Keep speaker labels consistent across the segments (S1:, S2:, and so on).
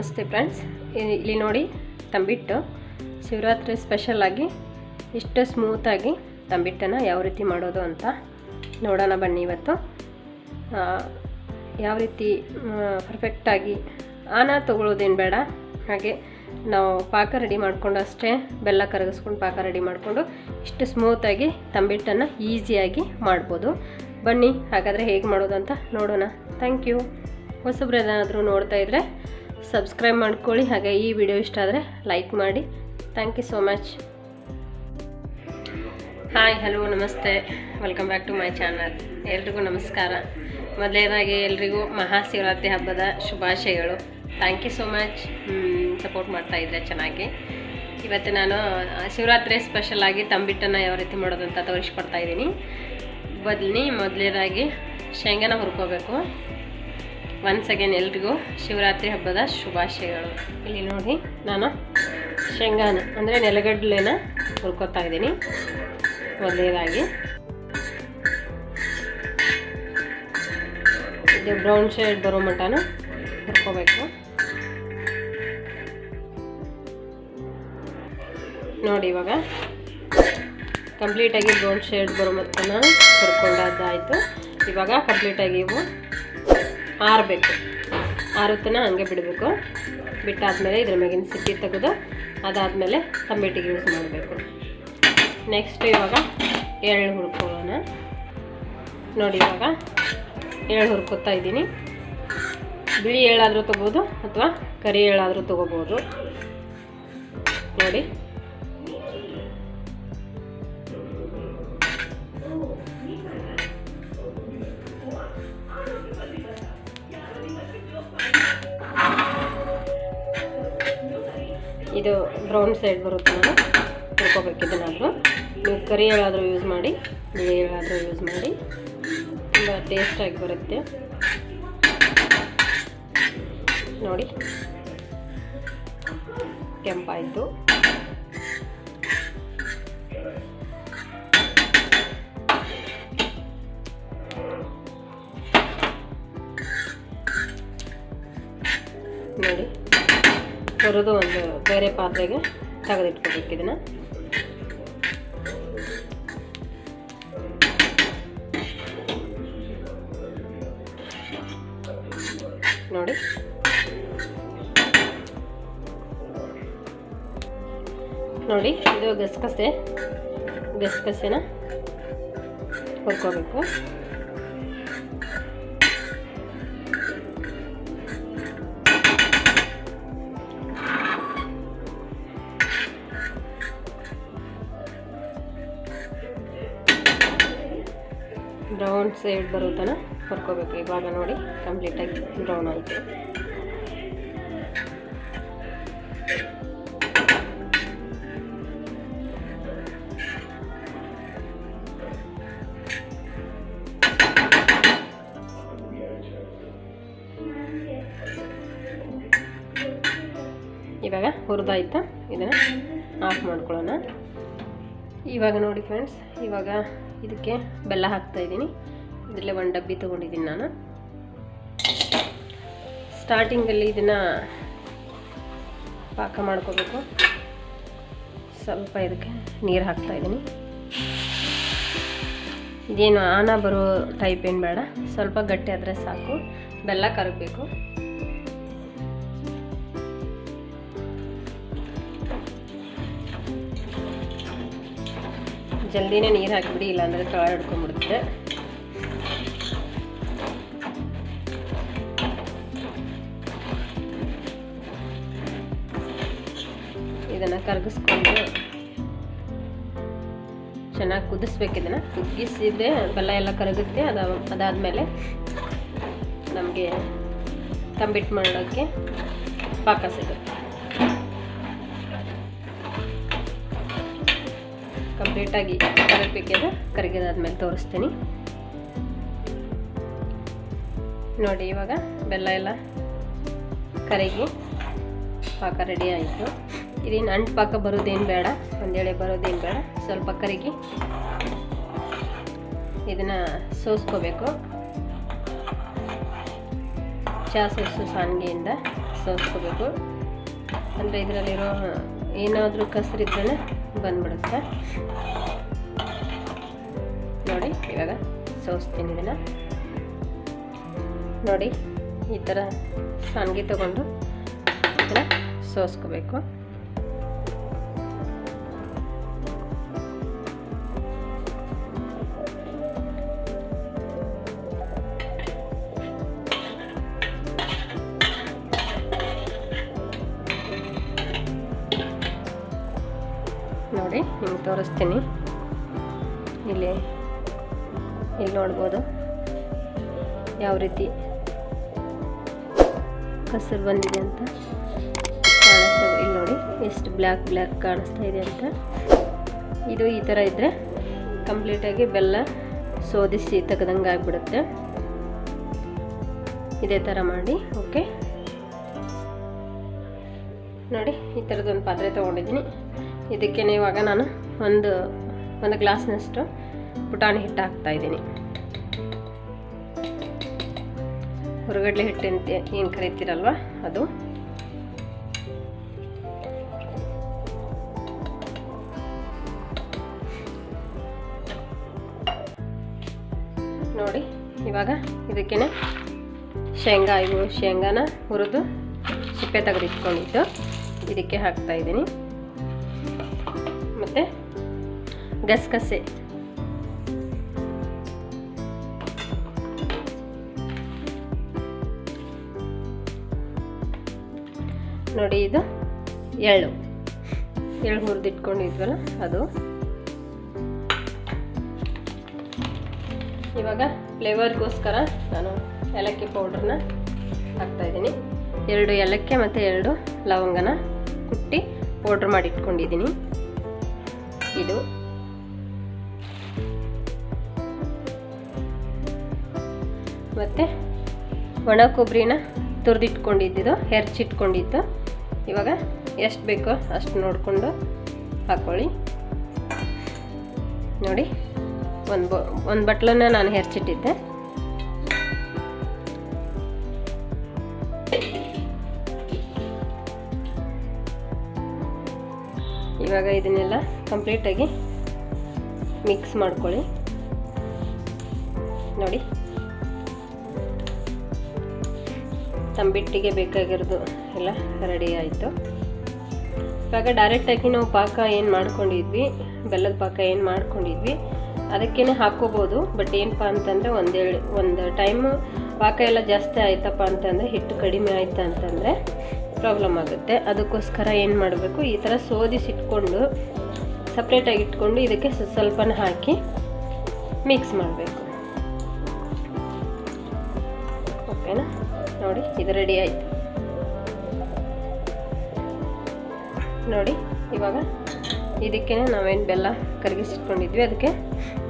S1: ನಮಸ್ತೆ ಫ್ರೆಂಡ್ಸ್ ಇಲ್ಲಿ ನೋಡಿ ತಂಬಿಟ್ಟು ಶಿವರಾತ್ರಿ ಸ್ಪೆಷಲಾಗಿ ಇಷ್ಟು ಸ್ಮೂತಾಗಿ ತಂಬಿಟ್ಟನ್ನು ಯಾವ ರೀತಿ ಮಾಡೋದು ಅಂತ ನೋಡೋಣ ಬನ್ನಿ ಇವತ್ತು. ಯಾವ ರೀತಿ ಪರ್ಫೆಕ್ಟಾಗಿ ಆನ ತೊಗೊಳ್ಳೋದೇನು ಬೇಡ. ಹಾಗೆ ನಾವು ಪಾಕ ರೆಡಿ ಮಾಡಿಕೊಂಡು ಅಷ್ಟೇ ಬೆಲ್ಲ ಕರಗಿಸ್ಕೊಂಡು ಪಾಕ ರೆಡಿ ಮಾಡಿಕೊಂಡು ಇಷ್ಟು ಸ್ಮೂತಾಗಿ ತಂಬಿಟ್ಟನ್ನು ಈಸಿಯಾಗಿ ಮಾಡ್ಬೋದು. ಬನ್ನಿ, ಹಾಗಾದರೆ ಹೇಗೆ ಮಾಡೋದು ಅಂತ ನೋಡೋಣ. ಥ್ಯಾಂಕ್ ಯು ಹೊಸಬ್ರು ಏನಾದರೂ ನೋಡ್ತಾ ಇದ್ದರೆ ಸಬ್ಸ್ಕ್ರೈಬ್ ಮಾಡ್ಕೊಳ್ಳಿ. ಹಾಗೆ ಈ ವಿಡಿಯೋ ಇಷ್ಟ ಆದರೆ ಲೈಕ್ ಮಾಡಿ. Thank you so much hi hello ನಮಸ್ತೆ. Welcome back to my channel ಎಲ್ರಿಗೂ ನಮಸ್ಕಾರ. ಮೊದಲನೇದಾಗಿ ಎಲ್ರಿಗೂ ಮಹಾಶಿವರಾತ್ರಿ ಹಬ್ಬದ ಶುಭಾಶಯಗಳು. Thank you so much support ಮಾಡ್ತಾ ಇದ್ದರೆ ಚೆನ್ನಾಗಿ. ಇವತ್ತು ನಾನು ಶಿವರಾತ್ರಿ ಸ್ಪೆಷಲಾಗಿ ತಂಬಿಟ್ಟನ್ನು ಯಾವ ರೀತಿ ಮಾಡೋದು ಅಂತ ತೋರಿಸ್ಕೊಡ್ತಾ ಇದ್ದೀನಿ. ಬದಲಿ, ಮೊದಲನೇದಾಗಿ ಶೇಂಗಾನ ಹುರ್ಕೋಬೇಕು. ಒನ್ಸ್ ಅಗೇನ್ ಎಲ್ರಿಗೂ ಶಿವರಾತ್ರಿ ಹಬ್ಬದ ಶುಭಾಶಯಗಳು. ಇಲ್ಲಿ ನೋಡಿ, ನಾನು ಶೇಂಗಾನ, ಅಂದರೆ ನೆಲಗಡಲೆನ ಹುರ್ಕೋತಾ ಇದ್ದೀನಿ. ಮೊದಲನೇದಾಗಿ, ಇದು ಬ್ರೌನ್ ಶೇಡ್ ಬರೋ ಮಟನ ಹುರ್ಕೋಬೇಕು. ನೋಡಿ, ಇವಾಗ ಕಂಪ್ಲೀಟಾಗಿ ಬ್ರೌನ್ ಶೇಡ್ ಬರೋ ಮಟ್ಟನ ಹುರ್ಕೊಂಡದ್ದಾಯಿತು. ಇವಾಗ ಕಂಪ್ಲೀಟಾಗಿ ಇವು ಆರಬೇಕು. ಆರುತ್ತನ ಹಂಗೆ ಬಿಡಬೇಕು. ಬಿಟ್ಟಾದಮೇಲೆ ಇದ್ರ ಮ್ಯಾಗಿನ ಸಿಪ್ಪಿ ತೆಗೆದು ಅದಾದಮೇಲೆ ತಂಬಿಟ್ಟಿಗೆ ಯೂಸ್ ಮಾಡಬೇಕು. ನೆಕ್ಸ್ಟ್ ಇವಾಗ ಎಳ್ಳು ಹುರ್ಕೊಳ್ಳೋಣ. ನೋಡಿ ಇವಾಗ ಎಳ್ಳು ಹುರ್ಕೋತಾ ಇದ್ದೀನಿ. ಬಿಳಿ ಎಳ್ಳಾದರೂ ತೊಗೋಬೋದು ಅಥವಾ ಕರಿ ಎಳ್ಳಾದರೂ ತೊಗೋಬೋದು. ನೋಡಿ. ಇದು ಬ್ರೌನ್ ಸೈಡ್ ಬರುತ್ತೆ ನಾನು ಹುರ್ಕೋಬೇಕು ಇದನ್ನಾದರೂ. ನೀವು ಕರಿ ಹೇಳಾದರೂ ಯೂಸ್ ಮಾಡಿ, ಬಿಳಿ ಹೇಳಾದರೂ ಯೂಸ್ ಮಾಡಿ. ತುಂಬ ಟೇಸ್ಟಾಗಿ ಬರುತ್ತೆ. ನೋಡಿ. ಕೆಂಪಾಯಿತು. ಹುರಿದು ಒಂದು ಬೇರೆ ಪಾತ್ರೆಗೆ ತೆಗೆದಿಟ್ಕೋಬೇಕು ಇದನ್ನು. ನೋಡಿ. ನೋಡಿ ಇದು ಗಸಗಸೆ. ಗಸಗಸೆನ ಹುರ್ಕೋಬೇಕು. ಬ್ರೌನ್ ಸೈಡ್ ಬರೋ ತನಕ ಕರ್ಕೋಬೇಕು ಇವಾಗ ನೋಡಿ ಕಂಪ್ಲೀಟಾಗಿ ಬ್ರೌನ್ ಆಯಿತು. ಇವಾಗ ಹುರಿದಾಯ್ತಾ? ಇದನ್ನು ಆಫ್ ಮಾಡ್ಕೊಳ್ಳೋಣ. ಇವಾಗ ನೋಡಿ ಫ್ರೆಂಡ್ಸ್ ಇವಾಗ ಇದಕ್ಕೆ ಬೆಲ್ಲ ಹಾಕ್ತಾ ಇದ್ದೀನಿ. ಇದರಲ್ಲೇ ಒಂದು ಡಬ್ಬಿ ತೊಗೊಂಡಿದ್ದೀನಿ ನಾನು. ಸ್ಟಾರ್ಟಿಂಗಲ್ಲಿ ಇದನ್ನು ಪಾಕ ಮಾಡ್ಕೋಬೇಕು. ಸ್ವಲ್ಪ ಇದಕ್ಕೆ ನೀರು ಹಾಕ್ತಾ ಇದ್ದೀನಿ. ಇದೇನು ಆನ ಬರೋ ಟೈಪ್ ಏನು ಬೇಡ. ಸ್ವಲ್ಪ ಗಟ್ಟಿ ಆದರೆ ಸಾಕು. ಬೆಲ್ಲ ಕರಗಬೇಕು. ಜಲ್ದಿನೇ ನೀರು ಹಾಕಿಬಿಡಿ, ಇಲ್ಲಾಂದರೆ ತಳ ಹಿಡ್ಕೊಂಡ್ಬಿಡುತ್ತೆ. ಇದನ್ನು ಕರಗಿಸ್ಕೊಂಡು ಚೆನ್ನಾಗಿ ಕುದಿಸ್ಬೇಕು ಇದನ್ನು. ಕುದಿಸಿದ್ರೆ ಬೆಲ್ಲ ಎಲ್ಲ ಕರಗುತ್ತೆ, ಅದ ಅದಾದಮೇಲೆ ನಮಗೆ ತಂಬಿಟ್ಟು ಮಾಡೋಕ್ಕೆ ಪಾಕ ಸಿಗುತ್ತೆ. ಕಂಪ್ಲೀಟಾಗಿ ಕರಗಬೇಕಿದೆ ಕರಗಿದಾದ್ಮೇಲೆ ತೋರಿಸ್ತೀನಿ. ನೋಡಿ, ಇವಾಗ ಬೆಲ್ಲ ಎಲ್ಲ ಕರಗಿ ಪಾಕ ರೆಡಿ ಆಯಿತು. ಇದೇನು ಅಂಟು ಪಾಕ ಬರೋದೇನು ಬೇಡ, ಒಂದೇಳೆ ಬರೋದೇನು ಬೇಡ, ಸ್ವಲ್ಪ ಕರಗಿ ಇದನ್ನು ಸೋಸ್ಕೋಬೇಕು. ಚಹಾ ಸೋಸು ಸಾನ್ಗೆಯಿಂದ ಸೋಸ್ಕೋಬೇಕು. ಅಂದರೆ ಇದರಲ್ಲಿರೋ ಏನಾದರೂ ಕಸರಿದ್ರೆ ಬಂದ್ಬಿಡುತ್ತೆ. ನೋಡಿ ಇವಾಗ ಸೋಸ್ತೀನಿ ಇದನ್ನು. ನೋಡಿ ಈ ಥರ ಸಣ್ಣಗೆ ತಗೊಂಡು ಇದನ್ನು ಸೋಸ್ಕೋಬೇಕು. ತೋರಿಸ್ತೀನಿ. ಇಲ್ಲಿ ಇಲ್ಲಿ ನೋಡ್ಬೋದು. ಯಾವ ರೀತಿ ಕಸರು ಬಂದಿದೆ ಅಂತ ಕಾಣಿಸ್ತಾ ಇಲ್ಲಿ ನೋಡಿ, ಎಷ್ಟು ಬ್ಲ್ಯಾಕ್ ಬ್ಲ್ಯಾಕ್ ಕಾಣಿಸ್ತಾ ಇದೆ ಅಂತ. ಇದು ಈ ಥರ ಇದ್ದರೆ ಕಂಪ್ಲೀಟಾಗಿ ಬೆಲ್ಲ ಶೋಧಿಸಿ ತೆಗೆದಂಗೆ ಆಗಿಬಿಡುತ್ತೆ. ಇದೇ ಥರ ಮಾಡಿ, ಓಕೆ? ನೋಡಿ, ಈ ಥರದೊಂದು ಪಾತ್ರೆ ತೊಗೊಂಡಿದ್ದೀನಿ. ಇದಕ್ಕೆ ಇವಾಗ ನಾನು ಒಂದು ಒಂದು ಗ್ಲಾಸ್ನಷ್ಟು ಪುಟಾಣಿ ಹಿಟ್ಟು ಹಾಕ್ತಾ ಇದ್ದೀನಿ. ಹೊರಗಡ್ಲೆ ಹಿಟ್ಟು ಅಂತ ಏನು ಕರಿತೀರಲ್ವ ಅದು? ನೋಡಿ, ಇವಾಗ ಇದಕ್ಕೇನೆ ಶೇಂಗಾ ಇವು ಶೇಂಗಾನ ಹುರಿದು ಸಿಪ್ಪೆ ತೆಗೆದಿಟ್ಕೊಂಡಿದ್ದು. ಇದಕ್ಕೆ ಹಾಕ್ತಾ ಇದ್ದೀನಿ. ಮತ್ತು ಗಸಗಸೆ. ನೋಡಿ ಇದು ಎಳ್ಳು. ಎಳ್ಳು ಹುರಿದಿಟ್ಕೊಂಡಿದ್ವಲ್ಲ ಅದು. ಇವಾಗ ಫ್ಲೇವರ್ಗೋಸ್ಕರ ನಾನು ಏಲಕ್ಕಿ ಪೌಡ್ರನ್ನ ಹಾಕ್ತಾಯಿದ್ದೀನಿ ಎರಡು ಏಲಕ್ಕಿ ಮತ್ತು ಎರಡು ಲವಂಗನ ಕುಟ್ಟಿ ಪೌಡ್ರ್ ಮಾಡಿಟ್ಕೊಂಡಿದ್ದೀನಿ. ಇದು ಮತ್ತು ಒಣ ಕೊಬ್ಬರಿನ ತುರಿದಿಟ್ಕೊಂಡಿದ್ದು ಹೆರ್ಚಿಟ್ಕೊಂಡಿದ್ದು ಇವಾಗ ಎಷ್ಟು ಬೇಕೋ ಅಷ್ಟು ನೋಡಿಕೊಂಡು ಹಾಕ್ಕೊಳ್ಳಿ ನೋಡಿ, ಒಂದು ಬೊ, ಒಂದು ಬಟ್ಲನ್ನ ನಾನು ಹೆರ್ಚಿಟ್ಟಿದ್ದೆ. ಇವಾಗ ಇದನ್ನೆಲ್ಲ ಕಂಪ್ಲೀಟಾಗಿ ಮಿಕ್ಸ್ ಮಾಡ್ಕೊಳ್ಳಿ. ನೋಡಿ ತಂಬಿಟ್ಟಿಗೆ ಬೇಕಾಗಿರೋದು ಎಲ್ಲ ರೆಡಿ ಆಯಿತು. ಇವಾಗ ಡೈರೆಕ್ಟಾಗಿ ನಾವು ಪಾಕ ಏನು ಮಾಡ್ಕೊಂಡಿದ್ವಿ, ಬೆಲ್ಲದ ಪಾಕ ಏನು ಮಾಡ್ಕೊಂಡಿದ್ವಿ ಅದಕ್ಕೇ ಹಾಕ್ಕೋಬೋದು ಬಟ್ ಏನಪ್ಪ ಅಂತಂದರೆ ಒಂದೇಳು ಒಂದು ಟೈಮು ಪಾಕ ಎಲ್ಲ ಜಾಸ್ತಿ ಆಯ್ತಪ್ಪ ಅಂತಂದರೆ, ಹಿಟ್ಟು ಕಡಿಮೆ ಆಯ್ತು ಅಂತಂದರೆ ಪ್ರಾಬ್ಲಮ್ ಆಗುತ್ತೆ. ಅದಕ್ಕೋಸ್ಕರ ಏನು ಮಾಡಬೇಕು, ಈ ಥರ ಸೋದಿಸಿಟ್ಕೊಂಡು ಸಪ್ರೇಟಾಗಿ ಇಟ್ಕೊಂಡು ಇದಕ್ಕೆ ಸ್ವಲ್ಪನ ಹಾಕಿ ಮಿಕ್ಸ್ ಮಾಡಬೇಕು. ಇದು ರೆಡಿ ಆಯಿತು. ನೋಡಿ, ಇವಾಗ ಇದಕ್ಕೆ ನಾವೇನು ಬೆಲ್ಲ ಕರಗಿಸಿಟ್ಕೊಂಡಿದ್ವಿ, ಅದಕ್ಕೆ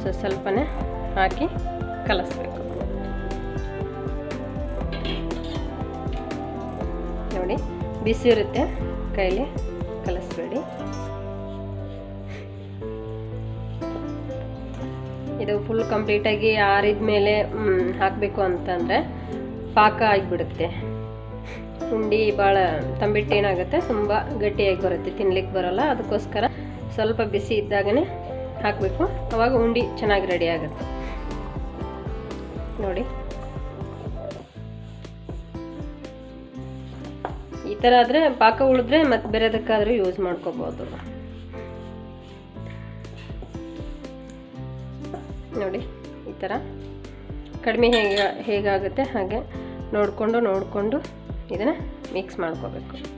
S1: ಸೊ, ಸ್ವಲ್ಪನೇ ಹಾಕಿ ಕಲಿಸ್ಬೇಕು. ನೋಡಿ, ಬಿಸಿ ಇರುತ್ತೆ, ಕೈಲಿ ಕಲಿಸ್ಬೇಡಿ. ಇದು ಫುಲ್ ಕಂಪ್ಲೀಟಾಗಿ ಆರಿದ ಮೇಲೆ ಹಾಕಬೇಕು ಅಂತಂದರೆ ಪಾಕ ಆಗಿಬಿಡುತ್ತೆ. ಉಂಡಿ ಭಾಳ ತಂಬಿಟ್ಟು ಏನಾಗುತ್ತೆ, ತುಂಬ ಗಟ್ಟಿಯಾಗಿ ಬರುತ್ತೆ, ತಿನ್ಲಿಕ್ಕೆ ಬರೋಲ್ಲ. ಅದಕ್ಕೋಸ್ಕರ ಸ್ವಲ್ಪ ಬಿಸಿ ಇದ್ದಾಗನೇ ಹಾಕಬೇಕು. ಅವಾಗ ಉಂಡಿ ಚೆನ್ನಾಗಿ ರೆಡಿ ಆಗುತ್ತೆ. ನೋಡಿ. ಈ ಥರ ಆದರೆ ಪಾಕ ಉಳಿದ್ರೆ ಮತ್ತೆ ಬೇರೆದಕ್ಕಾದರೂ ಯೂಸ್ ಮಾಡ್ಕೋಬೋದು. ನೋಡಿ, ಈ ಥರ ಕಡಿಮೆ ಹೇಗೆ, ಹೇಗಾಗುತ್ತೆ ಹಾಗೆ. ನೋಡಿಕೊಂಡು ನೋಡಿಕೊಂಡು ಇದನ್ನು ಮಿಕ್ಸ್ ಮಾಡ್ಕೋಬೇಕು.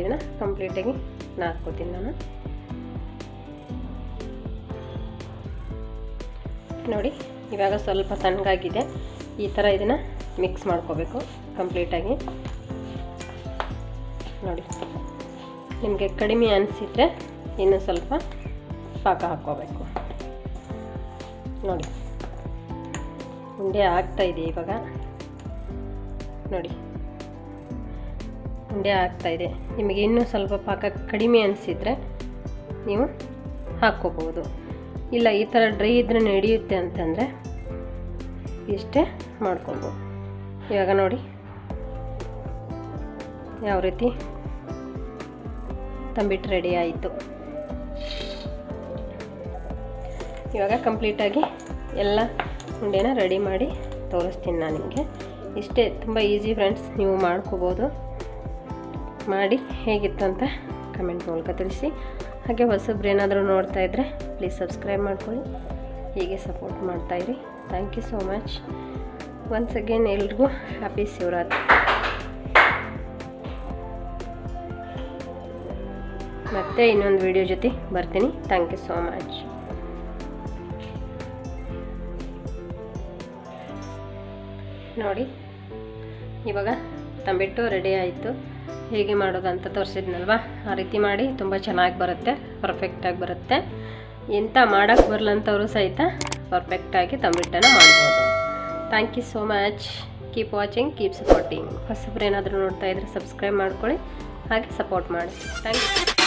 S1: ಇದನ್ನು ಕಂಪ್ಲೀಟಾಗಿ ನಾದ್ಕೋತೀನಿ ನಾನು. ನೋಡಿ, ಇವಾಗ ಸ್ವಲ್ಪ ತಣ್ಣಗಾಗಿದೆ. ಈ ಥರ ಇದನ್ನು ಮಿಕ್ಸ್ ಮಾಡ್ಕೋಬೇಕು ಕಂಪ್ಲೀಟಾಗಿ ನೋಡಿ, ನಿಮಗೆ ಕಡಿಮೆ ಅನಿಸಿದರೆ ಇನ್ನೂ ಸ್ವಲ್ಪ ಪಾಕ ಹಾಕ್ಕೋಬೇಕು. ನೋಡಿ, ಉಂಡೆ ಆಗ್ತಾ ಇದೆ ಇವಾಗ. ನೋಡಿ. ಉಂಡೆ ಆಗ್ತಾ ಇದೆ. ನಿಮಗೆ ಇನ್ನೂ ಸ್ವಲ್ಪ ಪಾಕ ಕಡಿಮೆ ಅನಿಸಿದರೆ ನೀವು ಹಾಕ್ಕೋಬೋದು. ಇಲ್ಲ, ಈ ಥರ ಡ್ರೈ ಇದ್ರೆ ನಡೆಯುತ್ತೆ ಅಂತಂದರೆ ಇಷ್ಟೇ ಮಾಡ್ಕೊಬೋದು. ಇವಾಗ ನೋಡಿ. ಯಾವ ರೀತಿ ತಂಬಿಟ್ಟು ರೆಡಿ ಆಯಿತು. ಇವಾಗ ಕಂಪ್ಲೀಟಾಗಿ ಎಲ್ಲ ಉಂಡೆನ ರೆಡಿ ಮಾಡಿ ತೋರಿಸ್ತೀನಿ ನಾನು ನಿಮಗೆ. ಇಷ್ಟೇ, ತುಂಬ ಈಸಿ ಫ್ರೆಂಡ್ಸ್, ನೀವು ಮಾಡ್ಕೋಬೋದು. ಮಾಡಿ ಹೇಗಿತ್ತು ಅಂತ ಕಮೆಂಟ್ ಮೂಲಕ ತಿಳಿಸಿ. ಹಾಗೆ ಹೊಸಬ್ರು ನೋಡ್ತಾ ಇದ್ದರೆ ಪ್ಲೀಸ್ ಸಬ್ಸ್ಕ್ರೈಬ್ ಮಾಡ್ಕೊಳ್ಳಿ. ಹೀಗೆ support ಮಾಡ್ತಾಯಿರಿ thank you so much once again ಎಲ್ರಿಗೂ ಹ್ಯಾಪಿ ಶಿವರಾತ್ರಿ. ಮತ್ತೆ ಇನ್ನೊಂದು ವಿಡಿಯೋ ಜೊತೆ ಬರ್ತೀನಿ. ಥ್ಯಾಂಕ್ ಯು ಸೋ ಮಚ್ ನೋಡಿ, ಇವಾಗ ತಂಬಿಟ್ಟು ರೆಡಿ ಆಯಿತು. ಹೇಗೆ ಮಾಡೋದು ಅಂತ ತೋರಿಸಿದ್ನಲ್ವ? ಆ ರೀತಿ ಮಾಡಿ ತುಂಬ ಚೆನ್ನಾಗಿ ಬರುತ್ತೆ ಪರ್ಫೆಕ್ಟಾಗಿ ಬರುತ್ತೆ. ಎಂಥ ಮಾಡೋಕ್ಕೆ ಬರಲಂಥವರು ಸಹಿತ ಪರ್ಫೆಕ್ಟಾಗಿ ತಂಬಿಟ್ಟನ್ನು ಮಾಡ್ಬೋದು. Thank you so much keep watching keep supporting ಹೊಸಬ್ರು ಏನಾದರೂ ನೋಡ್ತಾ ಇದ್ರೆ ಸಬ್ಸ್ಕ್ರೈಬ್ ಮಾಡ್ಕೊಳ್ಳಿ, ಹಾಗೆ ಸಪೋರ್ಟ್ ಮಾಡಿ. Thank you